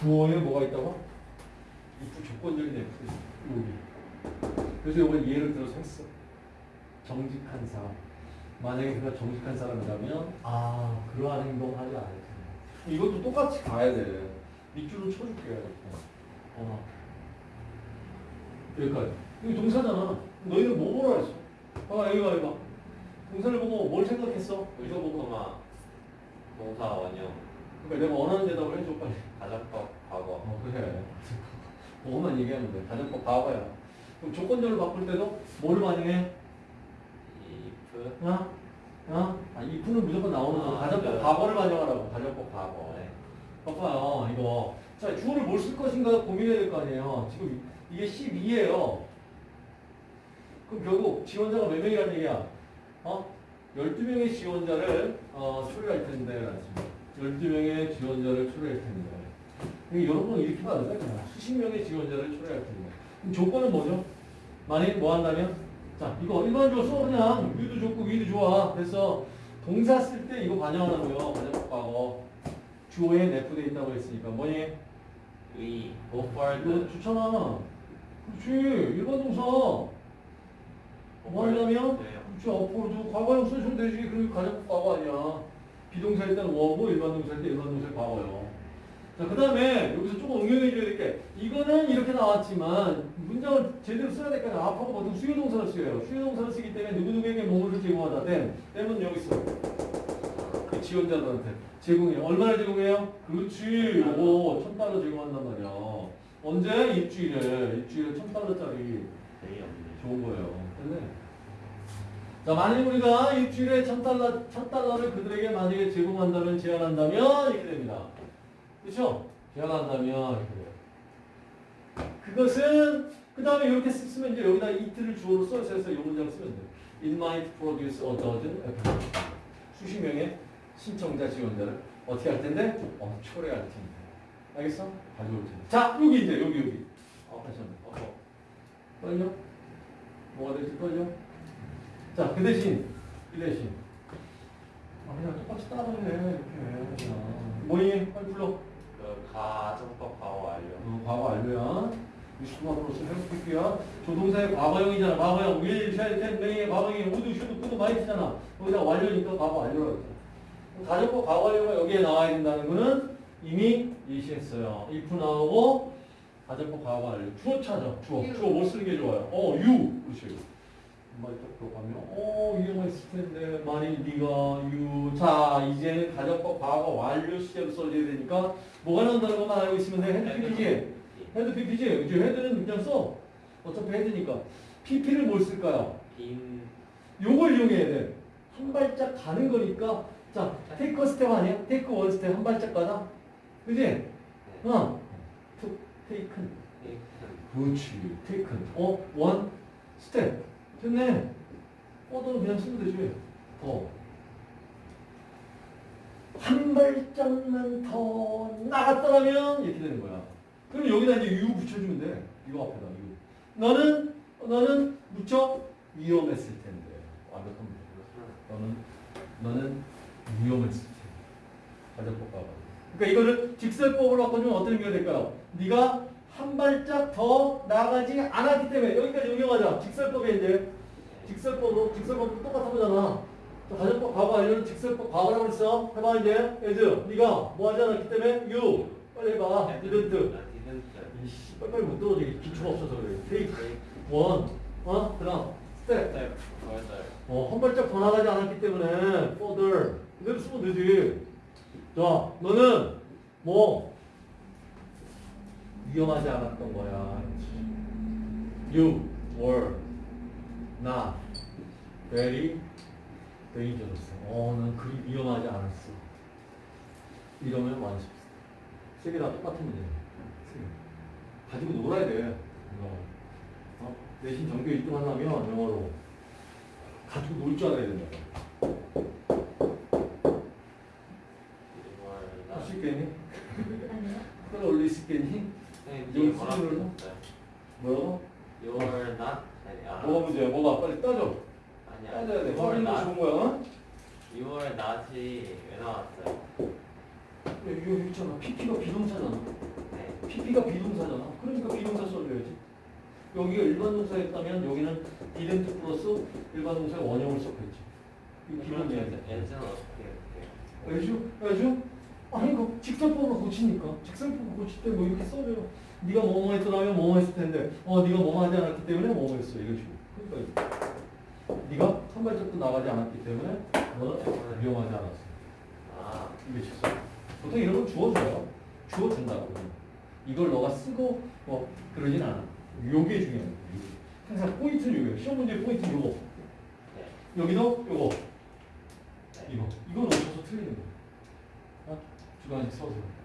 주어에 뭐가 있다고? if 조건적인 F. 그래서 이건 예를 들어서 했어. 정직한 사람. 만약에 그가 정직한 사람이라면 아 그러한 행동 하지 않을 텐데. 이것도 똑같이 가야 돼. 밑줄을 쳐줄게. 어. 여기까지. 이거 동사잖아. 너희는 뭐 보라 했어? 봐봐 여기 봐 여기 봐. 동사를 보고 뭘 생각했어? 의조코마 동사 원형 그러니까 내가 원하는 대답을 해줘 빨리. 가정법 과거 어 그래. 그거만 얘기하면 돼. 가정법 과거야. 그럼 조건절을 바꿀 때도 뭐를 반영해? if 어? 어? 아, 이프는 무조건 나오는 거. 아, 가정법 네. 과거를 반영하라고. 가정법 과거. 네. 봐봐요, 이거. 자, 주어를 뭘 쓸 것인가 고민해야 될 거 아니에요. 지금 이게 12예요. 그럼 결국 지원자가 몇 명이라는 얘기야? 어? 12명의 지원자를 어, 초래할 텐데, 라는 식으로. 12명의 지원자를 초래할 텐데. 이게 여러분 이렇게 봐야 돼. 그냥 수십 명의 지원자를 초래할 텐데. 조건은 뭐죠? 만일 뭐 한다면? 자, 이거 일반적으로 써 그냥 위도 좋고 위도 좋아. 그래서 동사 쓸 때 이거 반영하라고요. 반영법 과거. 주어에 내포돼 있다고 했으니까 뭐니? 의 이거 forward 좋잖아. 그렇지. 일반 동사. 뭐 하려면? 돼요. 그렇지. 어포로도 과거형 쓰시면 되지. 그리고 가정법 과거 아니야. 비동사일 때는 워고 일반 동사일 때 일반 동사의 과거요. 자, 그 다음에 여기서 조금 응용해 줘야 될 게, 이거는 이렇게 나왔지만, 문장을 제대로 써야 될거 아니야. 앞하고 보통 수요 동사를 써요. 수요 동사를 쓰기 때문에 누구누구에게 뭐를 제공하다. 댐. 댐은 여기 있어. 그 지원자들한테 제공해요. 얼마나 제공해요? 그렇지. 요거 천 달러 제공한단 말이야. 언제? 일주일에. 일주일에 천 달러짜리. 좋은 거예요. 근데 자 만일 우리가 일주일에 천 달러 천 달러를 그들에게 만약에 제공한다면 제안한다면 이렇게 됩니다. 그렇죠? 제안한다면 이렇게 돼요. 그것은 그 다음에 이렇게 쓰면 이제 여기다 이틀을 주어로 써서 이 문장 쓰면 돼. It might produce a dozen. 수십 명의 신청자 지원자를 어떻게 할 텐데? 어, 초래할 텐데. 알겠어? 가져올 텐데. 자 여기 이제 여기 여기. 어, 다시 한 번. 어, 어. 떨려? 뭐가 될지 떨려? 자, 그 대신, 그 대신. 아, 그냥 똑같이 따라해, 이렇게. 그냥. 뭐니? 빨리 불러. 그 가 정법 과거 완료 어, 과거 완료야. 플러스 헬프피야. 조동사의 과거형이잖아. 과거형. will, shall, can, may, 과거형이 would, should, could, might잖아. 거기다 완료니까 과거 완료라고 했잖아. 가정법 과거 완료가 여기에 나와야 된다는 거는 이미 예시했어요. if 나오고 가정법 과거 완료. 주어 찾아. 주어. 주어 뭐 쓰는 게 좋아요? 어, you. 그렇지. 딱 가면 어 이용했을 텐데 만일 네가 you 자 이제는 가정법 과거 완료 시제로 써줘야 되니까 뭐가 나온다는 것만 알고 있으면 돼. had PP지 had PP지 그죠 had는 그냥 써. 어차피 had니까. PP를 뭘 쓸까요? been 요걸 이용해야 돼 한 발짝 가는 거니까. 자 take a step 아니야? take one step 한 발짝 가다 그지? 어. to taken 그렇지. taken a one step 됐네 a도 그냥 쓰면 되지. 더 한 발짝만 더 나갔더라면 이렇게 되는 거야. 그럼 여기다 이제 you 붙여주면 돼. 이거 앞에다 you 너는 너는 무척 위험했을 텐데. 완벽한 너는 너는 위험했을 텐데. 가정법 가봐 그러니까 이거를 직설법으로 바꿔주면 어떤 의미가 될까요? 네가 한 발짝 더 나가지 않았기 때문에 여기까지 응용하자. 직설법에 이제 직설법으로 직설법도 똑같은 거잖아. 또 가정법 과거 알려는 직설법 과거라고 했어. 해봐 이제 에즈 네가 뭐 하지 않았기 때문에 you 빨리 해봐. didn't 이씨 빨리빨리 못 들어지 기초가 없어서 그래. take one 어 step further 어, 한 발짝 더 나가지 않았기 때문에 further 그대로 쓰면 되지. 자, 너는 뭐 위험하지 않았던 거야. You were not very dangerous. 어, 난 그리 위험하지 않았어. 이러면 완성. 세개 다 똑같은 문제야. 가지고 놀아야 돼. 이거. 어? 내신 전교 1등 하려면 영어로 가지고 놀 줄 알아야 된다. you were 할 not 수 있겠니? 끌어올릴 수 있겠니? 네, 여기 뭐라고 수준으로? 썼어요? 뭐라고? you were not 아니 아 뭐가 문제야? 뭐가? 빨리 따져. 아니야 따져야 돼. you were 확인도 not 좋은 거야. 어? you were not이 왜 나왔어요? 이거 있잖아. PP가 비동사잖아. PP가 비동사잖아. 그러니까 비동사 써줘야지. 여기가 일반 동사였다면 여기는 didn't 플러스 일반 동사의 원형을 썼겠지. 이거 기본 이야기. 엔진은 어떻게 해요? 알죠? 알죠? 아니 그 직설법을 고치니까 직설법을 고칠 때 뭐 이렇게 써줘요. 네가 뭐뭐 했더라면 뭐뭐 했을 텐데 어 네가 뭐뭐 하지 않았기 때문에 뭐뭐 했어 이런 식으로. 그러니까 네가 한 발짝도 나가지 않았기 때문에 너는 위험하지 않았어. 아, 이게 직설. 보통 이런 건 주어줘요. 주어준다고. 이걸 너가 쓰고 뭐 그러진 않아. 요게 중요해. 항상 포인트는 요게. 시험 문제 포인트 요거. 네. 여기도 요거. 네. 이거. 이거 놓쳐서 틀리는 거야. 어? 주관식 써서.